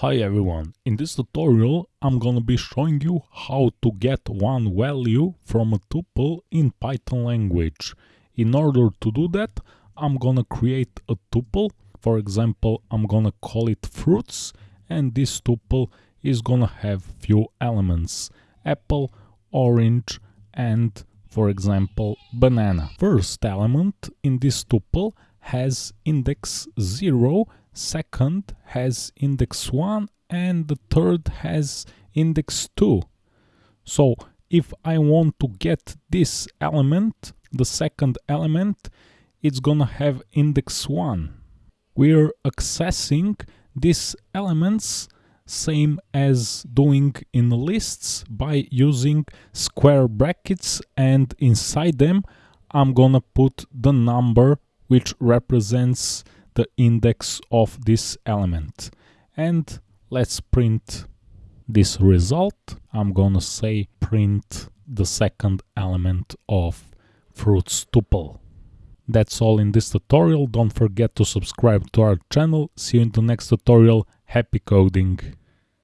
Hi everyone, in this tutorial I'm gonna be showing you how to get one value from a tuple in Python language. In order to do that I'm gonna create a tuple, for example I'm gonna call it fruits and this tuple is gonna have few elements, apple, orange and for example banana. First element in this tuple has index 0 second has index 1 and the third has index 2. So if I want to get this element, the second element, it's gonna have index 1. We're accessing these elements same as doing in lists by using square brackets and inside them I'm gonna put the number which represents the index of this element. And let's print this result. I'm gonna say print the second element of fruits tuple. That's all in this tutorial. Don't forget to subscribe to our channel. See you in the next tutorial. Happy coding!